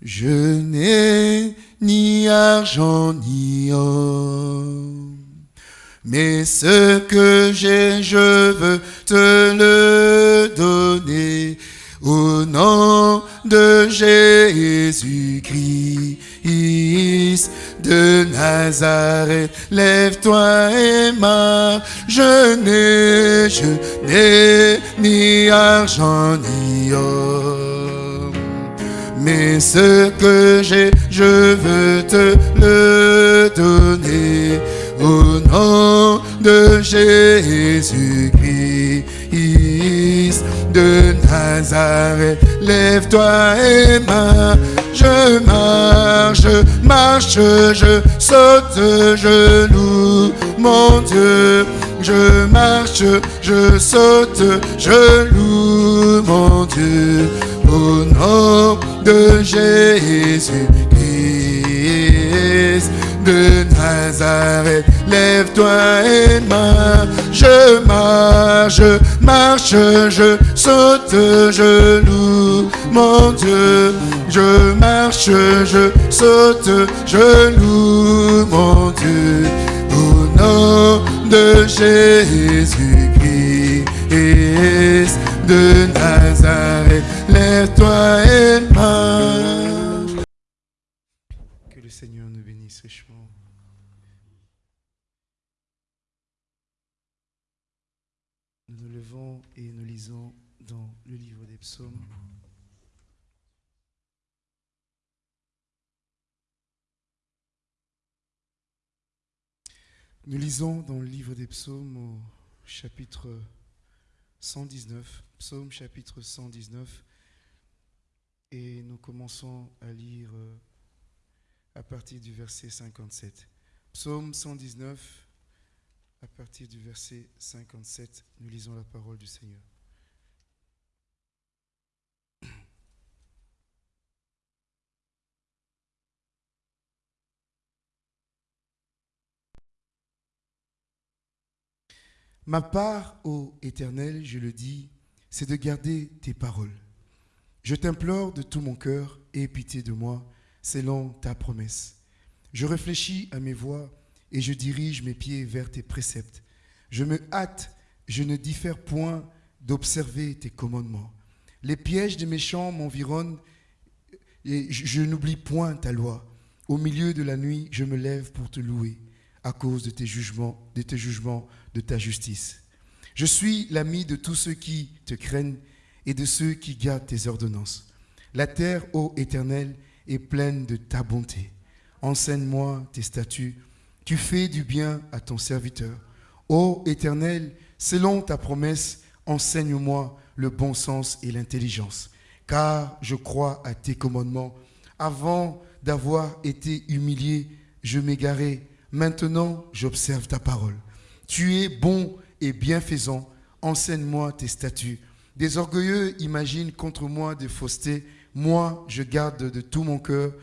Je n'ai ni argent ni or, mais ce que j'ai, je veux te le donner. Au nom de Jésus-Christ de Nazareth, lève-toi et marche. Je n'ai, je n'ai ni argent ni or. Mais ce que j'ai, je veux te le donner. Au nom de Jésus-Christ de Nazareth, lève-toi et marche. Je marche, je marche, je saute, je loue mon Dieu. Je marche, je saute, je loue mon Dieu. Au nom de Jésus-Christ de Nazareth, lève-toi et marche. Je marche, je marche, je saute, je loue mon Dieu. Je marche, je saute, je loue mon Dieu. Au nom de Jésus-Christ de Nazareth, lève-toi et. Que le Seigneur nous bénisse richement. Nous nous levons et nous lisons dans le livre des psaumes. Nous lisons dans le livre des psaumes au chapitre 119, psaume chapitre 119, et nous commençons à lire euh, à partir du verset 57. Psaume 119, à partir du verset 57, nous lisons la parole du Seigneur. Ma part, ô Éternel, je le dis, c'est de garder tes paroles. Je t'implore de tout mon cœur, aie pitié de moi, selon ta promesse. Je réfléchis à mes voies et je dirige mes pieds vers tes préceptes. Je me hâte, je ne diffère point d'observer tes commandements. Les pièges des méchants m'environnent et je, n'oublie point ta loi. Au milieu de la nuit, je me lève pour te louer à cause de tes jugements, de tes jugements, de ta justice. Je suis l'ami de tous ceux qui te craignent et de ceux qui gardent tes ordonnances. La terre, ô Éternel, est pleine de ta bonté. Enseigne-moi tes statuts. Tu fais du bien à ton serviteur. Ô Éternel, selon ta promesse, enseigne-moi le bon sens et l'intelligence, car je crois à tes commandements. Avant d'avoir été humilié, je m'égarais. Maintenant, j'observe ta parole. Tu es bon et bienfaisant. Enseigne-moi tes statuts. Des orgueilleux imaginent contre moi des faussetés. Moi, je garde de tout mon cœur.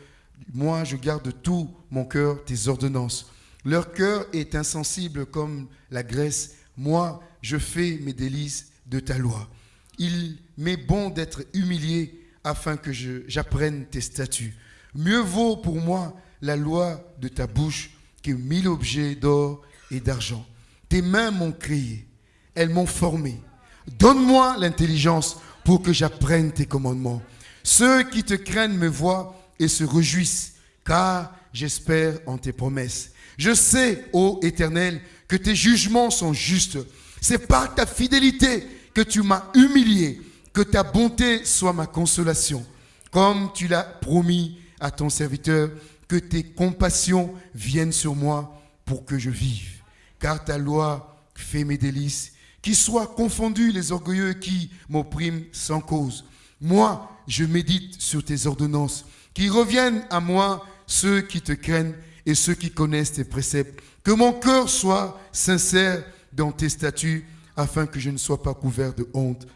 Moi, je garde de tout mon cœur tes ordonnances. Leur cœur est insensible comme la graisse. Moi, je fais mes délices de ta loi. Il m'est bon d'être humilié afin que j'apprenne tes statuts. Mieux vaut pour moi la loi de ta bouche que mille objets d'or et d'argent. Tes mains m'ont créé, elles m'ont formé. Donne-moi l'intelligence pour que j'apprenne tes commandements. Ceux qui te craignent me voient et se réjouissent, car j'espère en tes promesses. Je sais, ô Éternel, que tes jugements sont justes. C'est par ta fidélité que tu m'as humilié, que ta bonté soit ma consolation. Comme tu l'as promis à ton serviteur, que tes compassions viennent sur moi pour que je vive. Car ta loi fait mes délices. Qu'ils soient confondus les orgueilleux qui m'oppriment sans cause. Moi, je médite sur tes ordonnances. Qu'ils reviennent à moi ceux qui te craignent et ceux qui connaissent tes préceptes. Que mon cœur soit sincère dans tes statuts, afin que je ne sois pas couvert de honte.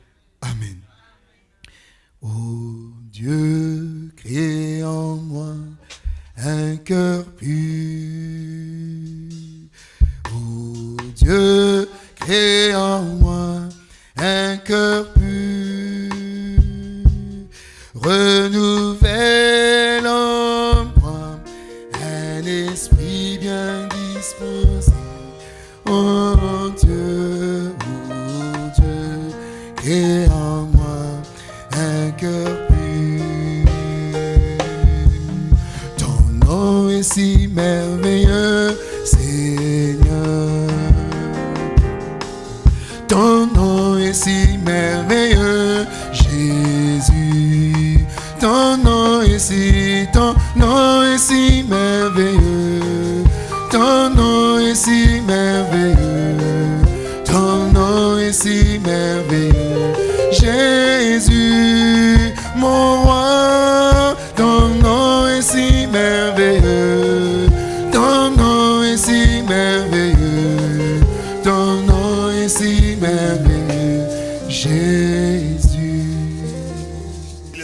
Amen. Ô Dieu, crée en moi un cœur pur. Ô Dieu, crée en moi un cœur pur. Renouvelle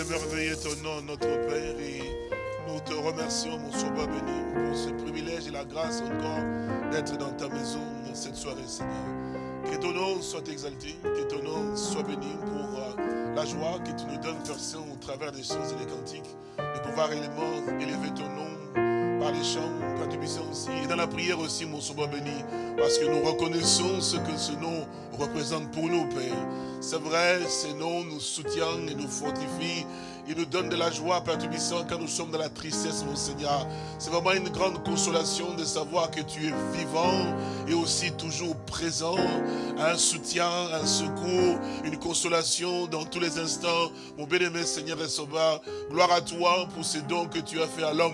Merveilleux ton nom, notre Père, et nous te remercions, mon sauveur béni, pour ce privilège et la grâce encore d'être dans ta maison cette soirée, Seigneur. Que ton nom soit exalté, que ton nom soit béni pour euh, la joie que tu nous donnes, Père au travers des chants et des cantiques, de pouvoir réellement élever ton nom par les chants, par tes aussi, et dans la prière aussi, mon sauveur béni, parce que nous reconnaissons ce que ce nom représente pour nous, Père. C'est vrai, ce nom nous soutient et nous fortifie, il nous donne de la joie, Père Tubissant, quand nous sommes dans la tristesse, mon Seigneur. C'est vraiment une grande consolation de savoir que tu es vivant et aussi toujours présent. Un soutien, un secours, une consolation dans tous les instants. Mon bien-aimé Seigneur et Sauveur, gloire à toi pour ces dons que tu as fait à l'homme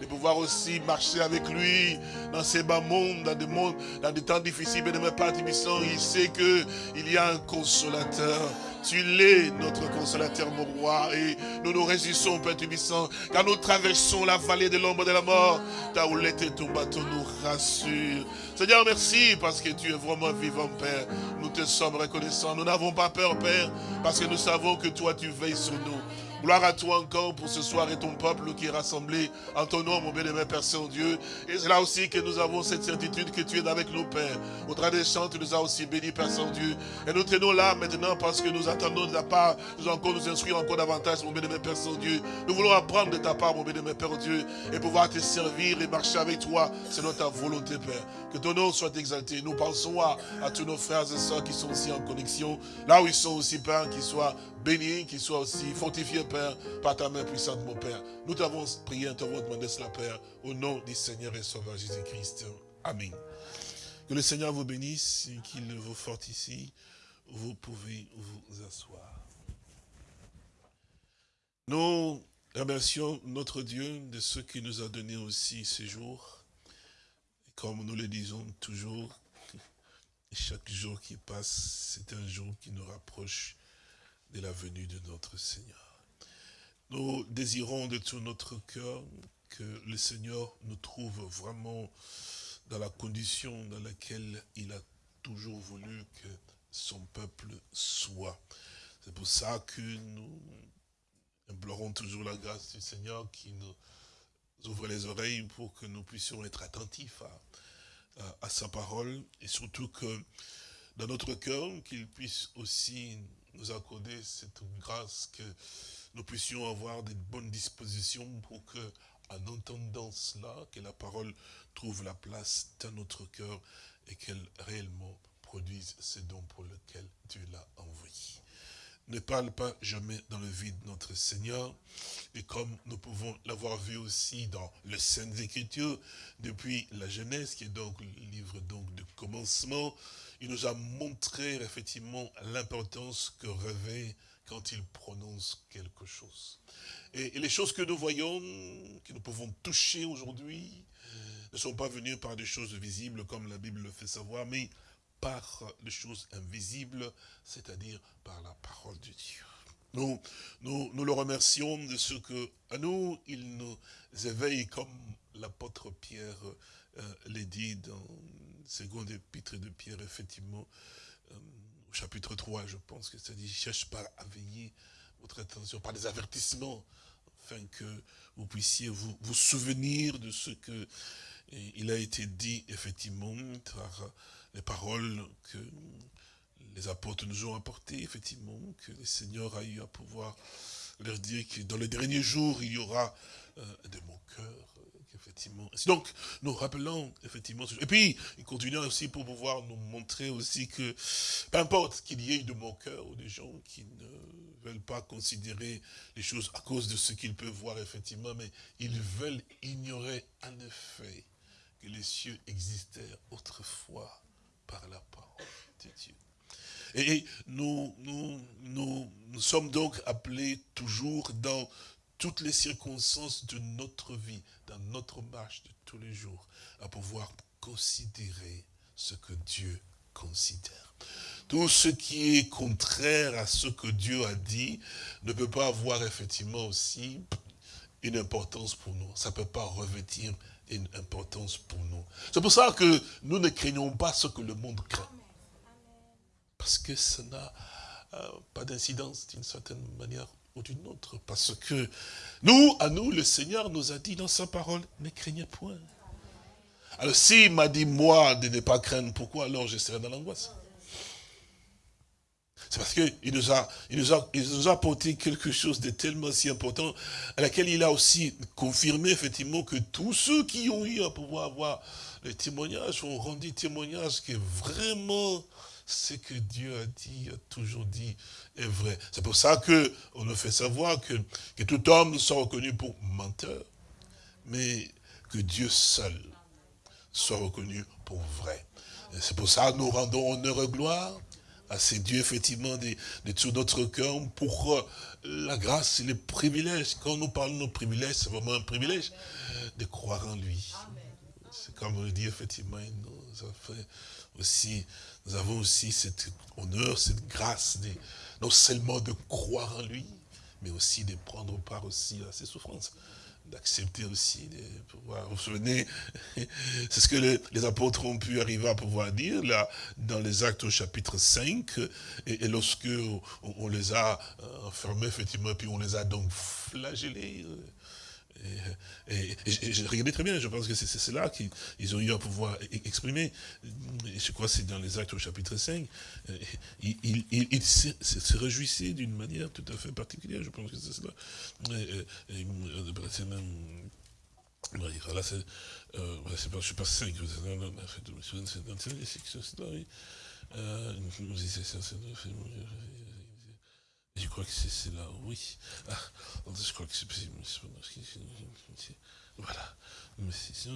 de pouvoir aussi marcher avec lui dans ces bas mondes, dans des mondes, dans des temps difficiles, mais ne pas Tibissant, il sait que il y a un consolateur. Tu l'es, notre consolateur, mon roi, et nous nous réjouissons, Père Tubissant, car nous traversons la vallée de l'ombre de la mort. Ta houlette et ton bateau nous rassure. Seigneur, merci parce que tu es vraiment vivant, Père. Nous te sommes reconnaissants. Nous n'avons pas peur, Père, parce que nous savons que toi, tu veilles sur nous. Gloire à toi encore pour ce soir et ton peuple qui est rassemblé en ton nom, mon bien-aimé Père Saint-Dieu. Et c'est là aussi que nous avons cette certitude que tu es avec nous, Père. Au travers des chants, tu nous as aussi bénis, Père Saint-Dieu. Et nous tenons là maintenant parce que nous attendons de ta part, nous encore nous instruire encore davantage, mon bien-aimé Père Saint-Dieu. Nous voulons apprendre de ta part, mon bien-aimé Père Dieu, et pouvoir te servir et marcher avec toi selon ta volonté, Père. Que ton nom soit exalté. Nous pensons à, à tous nos frères et sœurs qui sont aussi en connexion, là où ils sont aussi, Père, qu'ils soient bénis, qu'ils soient aussi fortifiés, Père, par ta main puissante, mon Père. Nous t'avons prié, nous t'avons demandé cela, Père, au nom du Seigneur et Sauveur Jésus-Christ. Amen. Que le Seigneur vous bénisse et qu'il vous fortifie. Vous pouvez vous asseoir. Nous remercions notre Dieu de ce qu'il nous a donné aussi ce jour. Comme nous le disons toujours, chaque jour qui passe, c'est un jour qui nous rapproche de la venue de notre Seigneur. Nous désirons de tout notre cœur que le Seigneur nous trouve vraiment dans la condition dans laquelle il a toujours voulu que son peuple soit. C'est pour ça que nous implorons toujours la grâce du Seigneur qui nous ouvre les oreilles pour que nous puissions être attentifs à, sa parole et surtout que dans notre cœur, qu'il puisse aussi nous accorder cette grâce que nous puissions avoir des bonnes dispositions pour que, en entendant cela, que la parole trouve la place dans notre cœur et qu'elle réellement produise ce don pour lequel Dieu l'a envoyé. Ne parle pas jamais dans le vide notre Seigneur. Et comme nous pouvons l'avoir vu aussi dans le Saintes Écritures, depuis la Genèse, qui est donc le livre donc de commencement, il nous a montré effectivement l'importance que revêt quand il prononce quelque chose. Et, les choses que nous voyons, que nous pouvons toucher aujourd'hui, ne sont pas venues par des choses visibles comme la Bible le fait savoir, mais par les choses invisibles, c'est-à-dire par la parole de Dieu. Nous, nous, le remercions de ce que, à nous, il nous éveille comme l'apôtre Pierre euh, l'a dit dans seconde épître de Pierre, effectivement, euh, au chapitre 3, je pense que ça dit, cherche pas à veiller votre attention par des avertissements, afin que vous puissiez vous, vous souvenir de ce que il a été dit, effectivement, par les paroles que les apôtres nous ont apportées, effectivement, que le Seigneur a eu à pouvoir leur dire que dans les derniers jours, il y aura euh, de mon cœur, effectivement. Donc, nous rappelons, effectivement, et puis, il continue aussi pour pouvoir nous montrer aussi que, peu importe qu'il y ait de mon cœur ou des gens qui ne ne veulent pas considérer les choses à cause de ce qu'ils peuvent voir effectivement, mais ils veulent ignorer en effet que les cieux existaient autrefois par la parole de Dieu. Et nous, nous, nous, nous sommes donc appelés toujours dans toutes les circonstances de notre vie, dans notre marche de tous les jours, à pouvoir considérer ce que Dieu considère. Tout ce qui est contraire à ce que Dieu a dit ne peut pas avoir effectivement aussi une importance pour nous. Ça ne peut pas revêtir une importance pour nous. C'est pour ça que nous ne craignons pas ce que le monde craint. Parce que ça n'a euh, pas d'incidence d'une certaine manière ou d'une autre. Parce que nous, à nous, le Seigneur nous a dit dans sa parole, ne craignez point. Alors s'il m'a dit, moi, de ne pas craindre, pourquoi alors je serai dans l'angoisse? C'est parce qu'il nous, a, il nous, a, il nous a apporté quelque chose de tellement si important, à laquelle il a aussi confirmé effectivement que tous ceux qui ont eu à pouvoir avoir les témoignages ont rendu témoignage que vraiment ce que Dieu a dit, a toujours dit, est vrai. C'est pour ça qu'on nous fait savoir que, que tout homme soit reconnu pour menteur, mais que Dieu seul soit reconnu pour vrai. C'est pour ça que nous rendons honneur et gloire à ces dieux, effectivement, de, de tout notre cœur, pour euh, la grâce et les privilèges. Quand nous parlons de nos privilèges, c'est vraiment un privilège de croire en lui. C'est comme on dit, effectivement, nous, fait aussi, nous avons aussi cet honneur, cette grâce, de, non seulement de croire en lui, mais aussi de prendre part aussi à ses souffrances d'accepter aussi de pouvoir. Vous vous souvenez, c'est ce que les, apôtres ont pu arriver à pouvoir dire là dans les actes au chapitre 5, et, lorsque on, les a euh, enfermés effectivement, puis on les a donc flagellés. Euh, et, je regardais très bien, je pense que c'est cela qu'ils ont eu à pouvoir e-, exprimer. Je crois que c'est dans les actes au chapitre 5. Ils, se, réjouissaient d'une manière tout à fait particulière, je pense que c'est cela. C'est même... Euh, c'est pas, je suis pas 5, c'est dans. Euh, je crois que c'est là, oui. Ah, je crois que c'est... Voilà. Mais c'est... c'est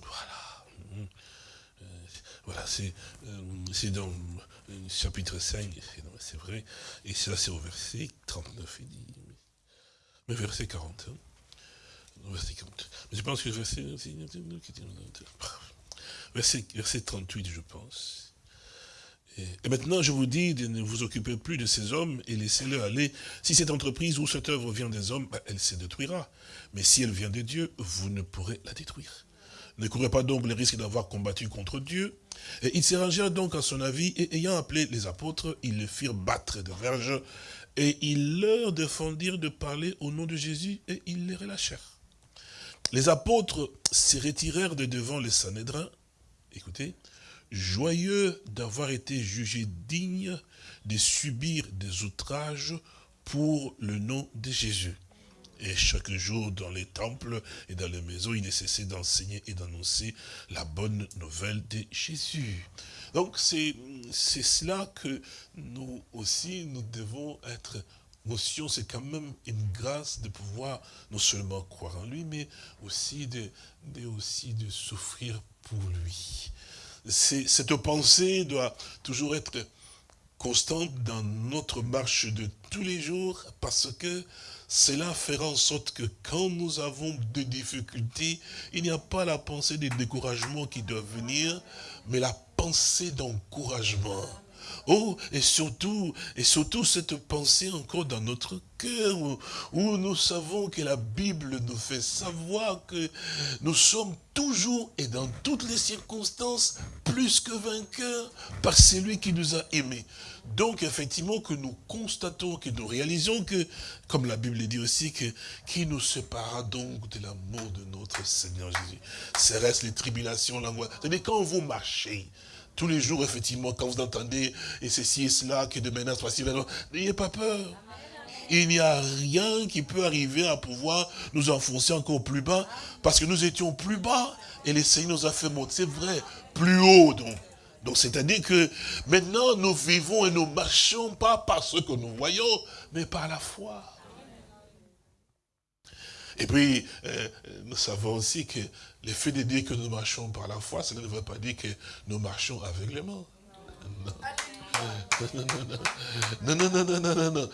voilà. Voilà, c'est dans le chapitre 5, c'est vrai, et ça c'est au verset 39, il dit, mais verset 40. Verset 40. Mais je pense que verset, verset 38, je pense. Et maintenant, je vous dis de ne vous occuper plus de ces hommes et laissez-les aller. Si cette entreprise ou cette œuvre vient des hommes, elle se détruira. Mais si elle vient de Dieu, vous ne pourrez la détruire. Ne courez pas donc le risque d'avoir combattu contre Dieu. Et ils s'érangèrent donc à son avis, et ayant appelé les apôtres, ils les firent battre de verges, et ils leur défendirent de parler au nom de Jésus, et ils les relâchèrent. Les apôtres se retirèrent de devant les Sanhédrins, écoutez, joyeux d'avoir été jugés dignes de subir des outrages pour le nom de Jésus. Et chaque jour, dans les temples et dans les maisons, il nécessait d'enseigner et d'annoncer la bonne nouvelle de Jésus. Donc, c'est cela que nous aussi, nous devons être notion, c'est quand même une grâce de pouvoir non seulement croire en lui, mais aussi de, de, aussi de souffrir pour lui cette pensée doit toujours être constante dans notre marche de tous les jours parce que cela fera en sorte que quand nous avons des difficultés, il n'y a pas la pensée de découragement qui doit venir, mais la pensée d'encouragement. Oh, et surtout, et surtout cette pensée encore dans notre cœur, où, nous savons que la Bible nous fait savoir que nous sommes toujours et dans toutes les circonstances plus que vainqueurs par celui qui nous a aimés. Donc, effectivement, que nous constatons, que nous réalisons que, comme la Bible dit aussi, que qui nous séparera donc de l'amour de notre Seigneur Jésus Serait-ce les tribulations, l'angoisse C'est-à-dire, quand vous marchez, tous les jours, effectivement, quand vous entendez, et ceci et cela, que de menaces, voici, n'ayez pas peur. Il n'y a rien qui peut arriver à pouvoir nous enfoncer encore plus bas, parce que nous étions plus bas, et le Seigneur nous a fait monter, c'est vrai, plus haut donc. Donc c'est-à-dire que maintenant nous vivons et nous marchons pas par ce que nous voyons, mais par la foi. Et puis, euh, nous savons aussi que le fait de dire que nous marchons par la foi, cela ne veut pas dire que nous marchons aveuglément. Non. Non, non, non, non, non, non, non.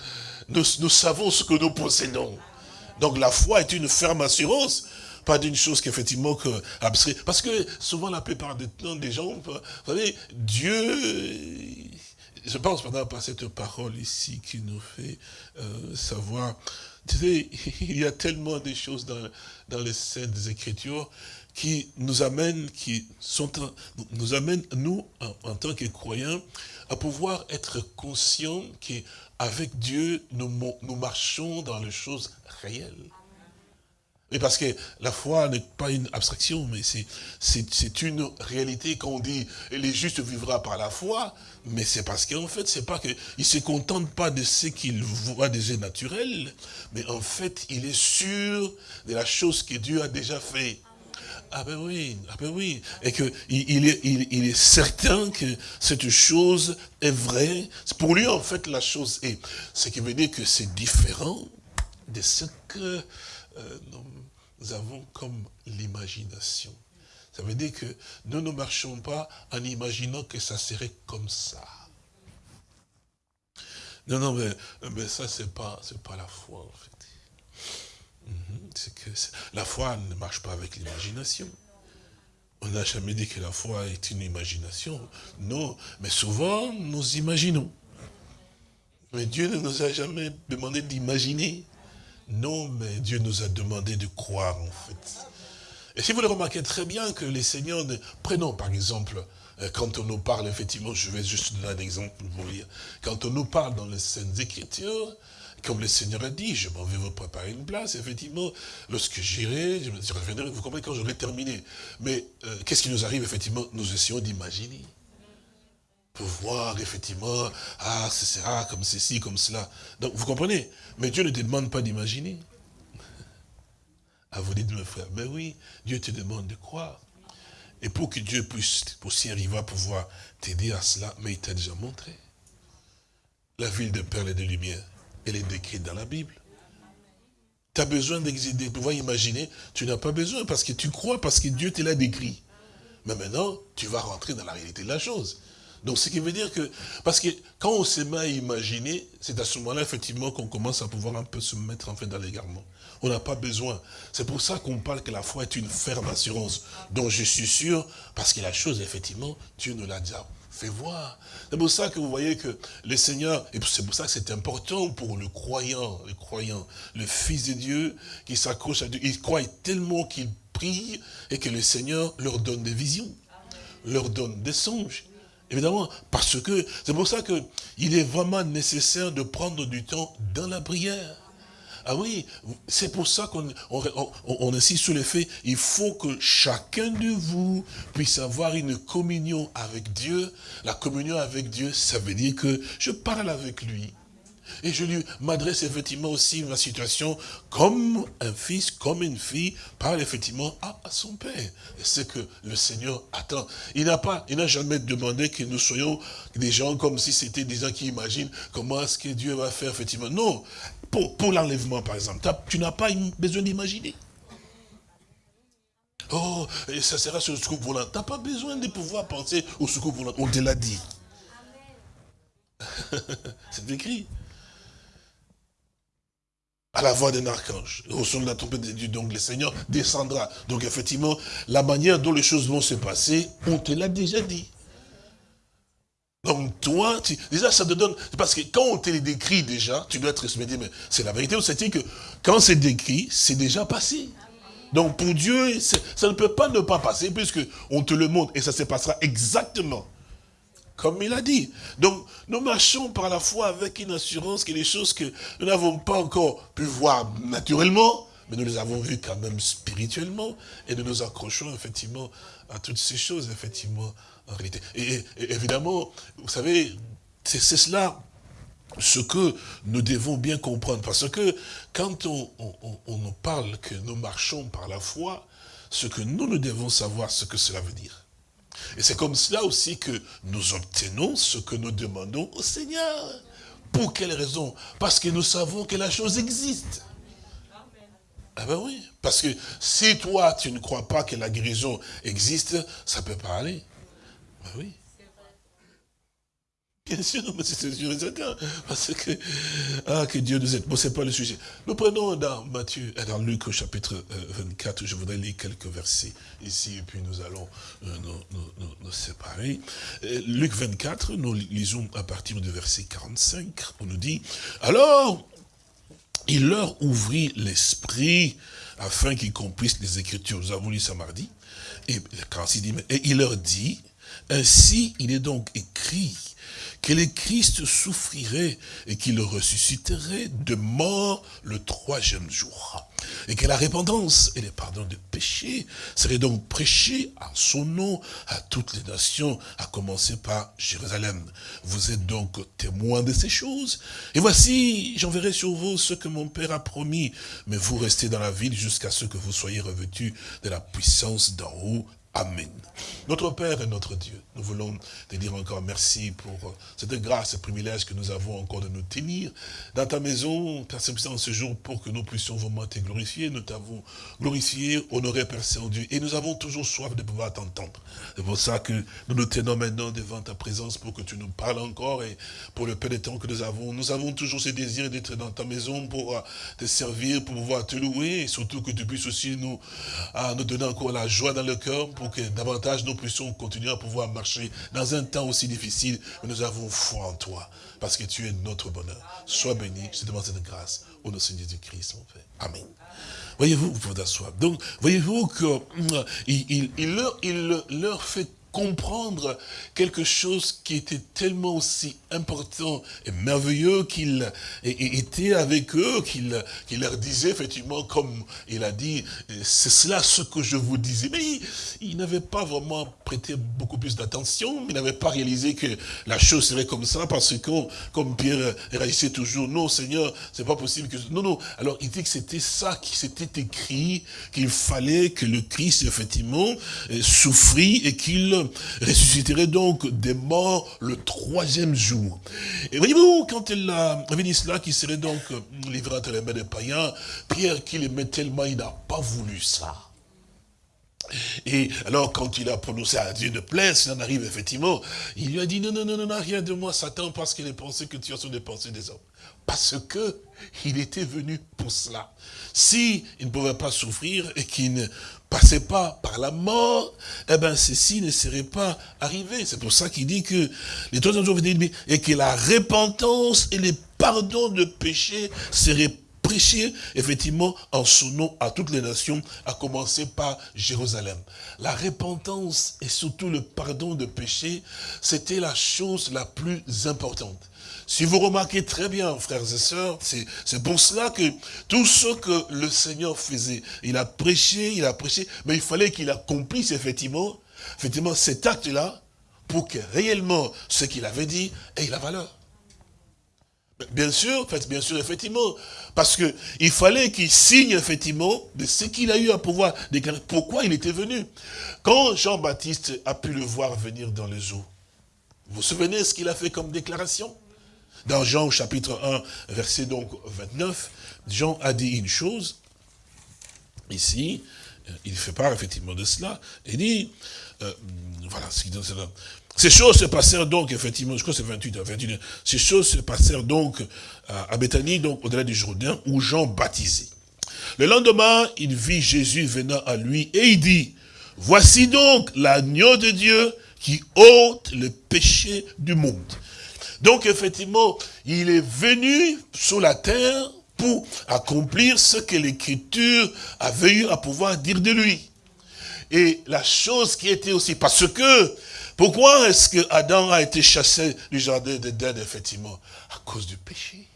Nous, nous savons ce que nous possédons. Donc la foi est une ferme assurance pas d'une chose qu'effectivement que abstrait. Parce que souvent, la plupart des temps, des gens, vous savez, Dieu, je pense pendant par cette parole ici qui nous fait euh, savoir, tu sais, il y a tellement de choses dans, dans les Saintes Écritures qui nous amènent, qui sont, nous amènent, nous, en, tant que croyants, à pouvoir être conscients qu'avec Dieu, nous, nous marchons dans les choses réelles. Mais parce que la foi n'est pas une abstraction, mais c'est une réalité quand on dit « les justes vivra par la foi », mais c'est parce qu'en fait, c'est pas qu'il ne se contente pas de ce qu'il voit des naturels, mais en fait, il est sûr de la chose que Dieu a déjà fait. Ah ben oui, ah ben oui. Et qu'il il est, il, est certain que cette chose est vraie. Pour lui, en fait, la chose est. Ce qui veut dire que c'est différent de ce que euh, nous avons comme l'imagination. Ça veut dire que nous ne marchons pas en imaginant que ça serait comme ça. Non, non, mais, ça, c'est pas, pas la foi, en fait. Mhm, que la foi ne marche pas avec l'imagination. On n'a jamais dit que la foi est une imagination. Non, mais souvent, nous imaginons. Mais Dieu ne nous a jamais demandé d'imaginer. Non, mais Dieu nous a demandé de croire, en fait. Et si vous le remarquez très bien que les seigneurs, prenons par exemple, euh, quand on nous parle, effectivement, je vais juste donner un exemple pour vous lire, quand on nous parle dans les Saintes Écritures, comme le Seigneur a dit, je m'en vais vous préparer une place, effectivement, lorsque j'irai, je reviendrai, vous comprenez, quand j'aurai terminé. Mais euh, qu'est-ce qui nous arrive, effectivement Nous essayons d'imaginer pour voir effectivement, ah, ce sera comme ceci, comme cela. Donc, vous comprenez? Mais Dieu ne te demande pas d'imaginer. Ah, vous dites, mes frères, mais oui, Dieu te demande de croire. Et pour que Dieu puisse aussi arriver à pouvoir t'aider à cela, mais il t'a déjà montré. La ville de perles et de lumière, elle est décrite dans la Bible. Tu as besoin de pouvoir imaginer, tu n'as pas besoin parce que tu crois, parce que Dieu te l'a décrit. Mais maintenant, tu vas rentrer dans la réalité de la chose. Donc, ce qui veut dire que, parce que quand on se met à imaginer, c'est à ce moment-là, effectivement, qu'on commence à pouvoir un peu se mettre en fait dans l'égarement. On n'a pas besoin. C'est pour ça qu'on parle que la foi est une ferme assurance. dont je suis sûr, parce que la chose, effectivement, Dieu nous l'a déjà fait voir. C'est pour ça que vous voyez que le Seigneur, et c'est pour ça que c'est important pour le croyant, le croyant, le Fils de Dieu, qui s'accroche à Dieu, il croit tellement qu'il prie, et que le Seigneur leur donne des visions, leur donne des songes. Évidemment, parce que c'est pour ça qu'il est vraiment nécessaire de prendre du temps dans la prière. Ah oui, c'est pour ça qu'on insiste sur le fait, il faut que chacun de vous puisse avoir une communion avec Dieu. La communion avec Dieu, ça veut dire que je parle avec lui. Et je lui m'adresse effectivement aussi ma situation comme un fils, comme une fille, parle effectivement à, son père. C'est que le Seigneur attend. Il n'a pas, il n'a jamais demandé que nous soyons des gens comme si c'était des gens qui imaginent comment est-ce que Dieu va faire effectivement. Non. Pour, pour l'enlèvement, par exemple, tu n'as pas besoin d'imaginer. Oh, et ça sera sur le secours volant. Tu n'as pas besoin de pouvoir penser au secours volant. On te l'a dit. C'est écrit à la voix d'un archange, au son de la trompette de Dieu, donc le Seigneur descendra. Donc effectivement, la manière dont les choses vont se passer, on te l'a déjà dit. Donc toi, déjà ça te donne, parce que quand on te décrit déjà, tu dois être dit, mais c'est la vérité, c'est que quand c'est décrit, c'est déjà passé. Donc pour Dieu, ça ne peut pas ne pas passer, puisque on te le montre, et ça se passera exactement comme il a dit. Donc nous marchons par la foi avec une assurance que les choses que nous n'avons pas encore pu voir naturellement, mais nous les avons vues quand même spirituellement, et nous nous accrochons effectivement à toutes ces choses, effectivement, en réalité. Et, évidemment, vous savez, c'est cela ce que nous devons bien comprendre. Parce que quand on, nous parle que nous marchons par la foi, ce que nous, nous devons savoir ce que cela veut dire. Et c'est comme cela aussi que nous obtenons ce que nous demandons au Seigneur. Pour quelle raison? Parce que nous savons que la chose existe. Ah ben oui, parce que si toi, tu ne crois pas que la guérison existe, ça ne peut pas aller. Ben oui. Bien sûr, mais c'est sûr et certain. Parce que, ah, que Dieu nous aide. Bon, c'est pas le sujet. Nous prenons dans Matthieu, dans Luc au chapitre 24, euh, je voudrais lire quelques versets ici, et puis nous allons euh, nous, séparer. Euh, Luc 24, nous lisons à partir du verset 45, on nous dit, alors, il leur ouvrit l'esprit afin qu'ils comprissent les Écritures. Nous avons lu ça mardi. Et, et il leur dit, ainsi il est donc écrit que le Christ souffrirait et qu'il ressusciterait de mort le troisième jour. Et que la repentance et le pardon de péché seraient donc prêchés en son nom à toutes les nations, à commencer par Jérusalem. Vous êtes donc témoins de ces choses. Et voici, j'enverrai sur vous ce que mon Père a promis, mais vous restez dans la ville jusqu'à ce que vous soyez revêtus de la puissance d'en haut. Amen. Notre Père et notre Dieu, nous voulons te dire encore merci pour euh, cette grâce et privilège que nous avons encore de nous tenir dans ta maison, Père Saint-Puissant, ce jour pour que nous puissions vraiment te glorifier. Nous t'avons glorifié, honoré, Père Saint-Dieu, et nous avons toujours soif de pouvoir t'entendre. C'est pour ça que nous nous tenons maintenant devant ta présence pour que tu nous parles encore et pour le peu de temps que nous avons. Nous avons toujours ce désir d'être dans ta maison pour euh, te servir, pour pouvoir te louer et surtout que tu puisses aussi nous, euh, nous donner encore la joie dans le cœur pour que davantage nous puissions continuer à pouvoir marcher dans un temps aussi difficile. Mais nous avons foi en toi, parce que tu es notre bonheur. Sois béni, je te demande cette grâce au nom de Jésus-Christ, mon Père. Amen. Voyez-vous, vous pouvez asseoir. Donc, voyez-vous qu'il il, leur, il leur fait comprendre quelque chose qui était tellement aussi important et merveilleux qu'il était avec eux, qu'il leur disait effectivement, comme il a dit, c'est cela ce que je vous disais. Mais il, n'avait pas vraiment prêté beaucoup plus d'attention, il n'avait pas réalisé que la chose serait comme ça, parce que, comme Pierre réagissait toujours, non Seigneur, c'est pas possible que... Non, non, alors il dit que c'était ça qui s'était écrit, qu'il fallait que le Christ, effectivement, souffrit et qu'il ressusciterait donc des morts le troisième jour. Et voyez-vous, quand il a dit cela, qui serait donc livré entre les mains des païens, Pierre, qui l'aimait tellement, il n'a pas voulu ça. Et alors, quand il a prononcé à Dieu de plaire, s'il en arrive effectivement, il lui a dit, non, non, non, non, rien de moi, Satan, parce qu'il est pensé que tu as sur des pensées des hommes. Parce que il était venu pour cela. Si il ne pouvait pas souffrir et qu'il ne passait pas par la mort, eh bien, ceci ne serait pas arrivé. C'est pour ça qu'il dit que les trois jours venaient et que la repentance et le pardon de péché seraient prêchés, effectivement, en son nom à toutes les nations, à commencer par Jérusalem. La repentance et surtout le pardon de péché, c'était la chose la plus importante. Si vous remarquez très bien, frères et sœurs, c'est pour cela que tout ce que le Seigneur faisait, il a prêché, il a prêché, mais il fallait qu'il accomplisse effectivement, effectivement cet acte-là, pour que réellement ce qu'il avait dit ait la valeur. Bien sûr, bien sûr, effectivement, parce que il fallait qu'il signe effectivement de ce qu'il a eu à pouvoir déclarer. Pourquoi il était venu Quand Jean-Baptiste a pu le voir venir dans les eaux, vous vous souvenez ce qu'il a fait comme déclaration? Dans Jean chapitre 1, verset donc 29, Jean a dit une chose, ici, euh, il fait part effectivement de cela, il dit, euh, voilà ce qu'il dit Ces choses se passèrent donc, effectivement, je crois que c'est 28, 28, ces choses se passèrent donc à Bethanie, donc au-delà du Jourdain, où Jean baptisait. Le lendemain, il vit Jésus venant à lui et il dit, voici donc l'agneau de Dieu qui ôte le péché du monde. Donc effectivement, il est venu sur la terre pour accomplir ce que l'Écriture avait eu à pouvoir dire de lui. Et la chose qui était aussi, parce que, pourquoi est-ce que Adam a été chassé du jardin d'Éden, effectivement? À cause du péché.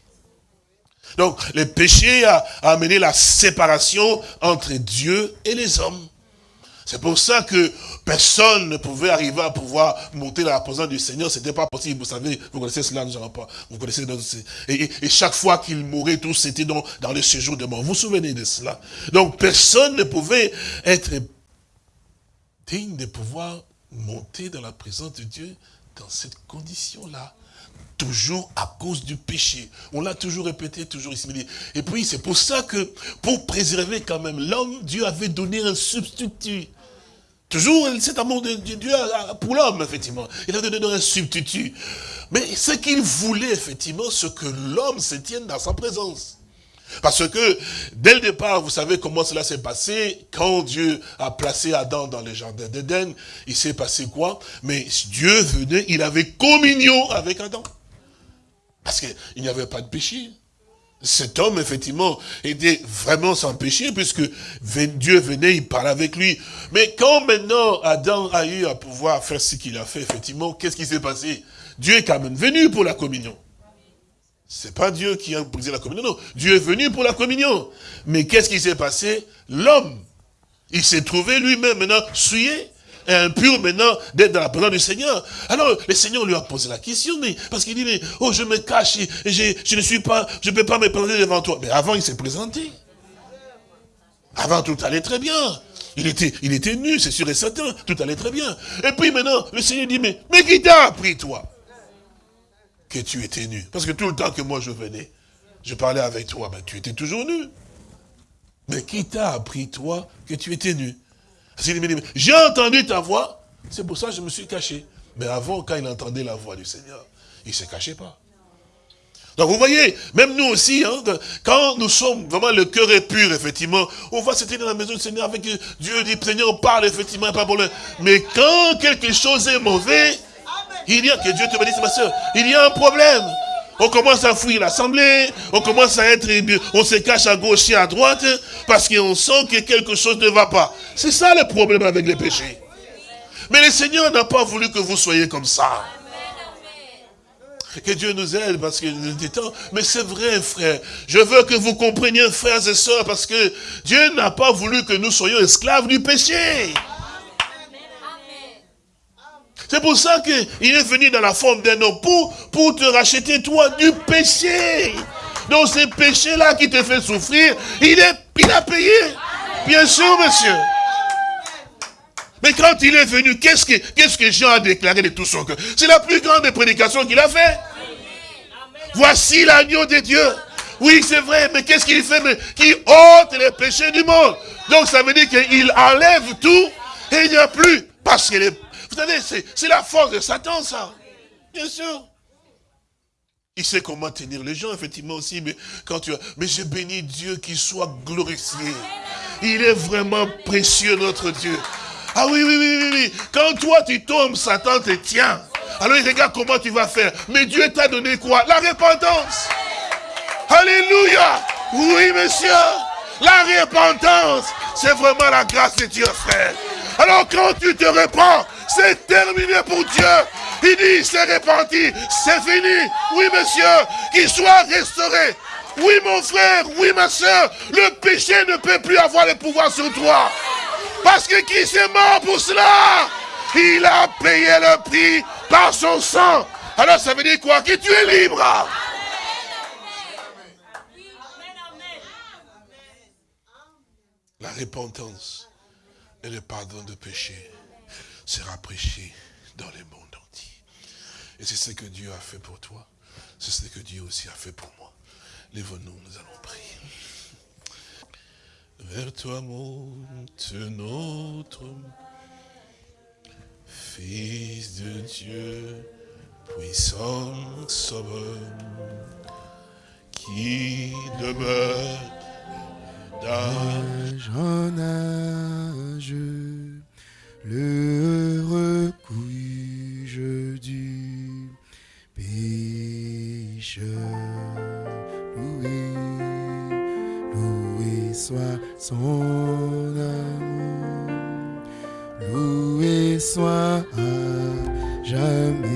Donc, le péché a, amené la séparation entre Dieu et les hommes. C'est pour ça que personne ne pouvait arriver à pouvoir monter dans la présence du Seigneur. C'était pas possible. Vous savez, vous connaissez cela, nous n'allons pas. Vous connaissez. Et, et, chaque fois qu'il mourait, tout c'était dans, dans le séjour de mort. Vous vous souvenez de cela? Donc, personne ne pouvait être digne de pouvoir monter dans la présence de Dieu dans cette condition-là toujours à cause du péché. On l'a toujours répété, toujours ici. Et puis, c'est pour ça que, pour préserver quand même l'homme, Dieu avait donné un substitut. Toujours cet amour de Dieu pour l'homme, effectivement. Il avait donné un substitut. Mais ce qu'il voulait, effectivement, c'est que l'homme se tienne dans sa présence. Parce que, dès le départ, vous savez comment cela s'est passé. Quand Dieu a placé Adam dans le jardin d'Éden, il s'est passé quoi? Mais Dieu venait, il avait communion avec Adam. Parce qu'il n'y avait pas de péché. Cet homme, effectivement, était vraiment sans péché, puisque Dieu venait, il parlait avec lui. Mais quand maintenant Adam a eu à pouvoir faire ce qu'il a fait, effectivement, qu'est-ce qui s'est passé? Dieu est quand même venu pour la communion. C'est pas Dieu qui a brisé la communion, non. Dieu est venu pour la communion. Mais qu'est-ce qui s'est passé? L'homme, il s'est trouvé lui-même maintenant souillé impur maintenant d'être dans la présence du Seigneur. Alors, le Seigneur lui a posé la question, mais parce qu'il dit, mais, oh, je me cache, et, je, ne suis pas, je ne peux pas me présenter devant toi. Mais avant, il s'est présenté. Avant, tout allait très bien. Il était, il était nu, c'est sûr et certain. Tout allait très bien. Et puis maintenant, le Seigneur dit, mais, mais qui t'a appris, toi, que tu étais nu? Parce que tout le temps que moi je venais, je parlais avec toi, ben, tu étais toujours nu. Mais qui t'a appris, toi, que tu étais nu? J'ai entendu ta voix, c'est pour ça que je me suis caché. Mais avant, quand il entendait la voix du Seigneur, il ne se cachait pas. Donc vous voyez, même nous aussi, hein, quand nous sommes vraiment le cœur est pur, effectivement, on va se tenir dans la maison du Seigneur avec Dieu, dit Seigneur, parle, effectivement, pas problème. Mais quand quelque chose est mauvais, il y a, que Dieu te bénisse ma soeur, il y a un problème. On commence à fouiller l'assemblée, on commence à être, on se cache à gauche et à droite, parce qu'on sent que quelque chose ne va pas. C'est ça le problème avec les péchés. Mais le Seigneur n'a pas voulu que vous soyez comme ça. Que Dieu nous aide parce que nous temps. Mais c'est vrai, frère. Je veux que vous compreniez, frères et sœurs, parce que Dieu n'a pas voulu que nous soyons esclaves du péché. C'est pour ça qu'il est venu dans la forme d'un homme pour, pour te racheter toi du péché. Donc ce péché-là qui te fait souffrir, il, est, il a payé. Bien sûr, monsieur. Mais quand il est venu, qu'est-ce que, Jean a déclaré de tout son cœur? C'est la plus grande prédication qu'il a fait. Voici l'agneau de Dieu. Oui, c'est vrai, mais qu'est-ce qu'il fait mais Qui ôte les péchés du monde? Donc ça veut dire qu'il enlève tout et il n'y a plus. Parce que les c'est la force de Satan, ça. Bien sûr. Il sait comment tenir les gens, effectivement aussi, mais quand tu as... Mais j'ai béni Dieu qui soit glorifié. Il est vraiment précieux, notre Dieu. Ah oui, oui, oui, oui, oui. Quand toi, tu tombes, Satan te tient. Alors, il regarde comment tu vas faire. Mais Dieu t'a donné quoi? La repentance. Alléluia. Oui, monsieur. La repentance, c'est vraiment la grâce de Dieu, frère. Alors, quand tu te répands, c'est terminé pour Dieu. Il dit, c'est répandu, c'est fini. Oui, monsieur, qu'il soit restauré. Oui, mon frère, oui, ma soeur, le péché ne peut plus avoir le pouvoir sur toi. Parce que qui s'est mort pour cela? Il a payé le prix par son sang. Alors ça veut dire quoi? Que tu es libre. La repentance et le pardon de péché sera prêché dans le monde entier. Et c'est ce que Dieu a fait pour toi. C'est ce que Dieu aussi a fait pour moi. Lève-nous, nous allons prier. Vers toi monte notre Fils de Dieu, puissant sauveur, qui demeure D'âge en âge, le recueil du pécheur. Loué, loué soit son amour, loué soit à jamais.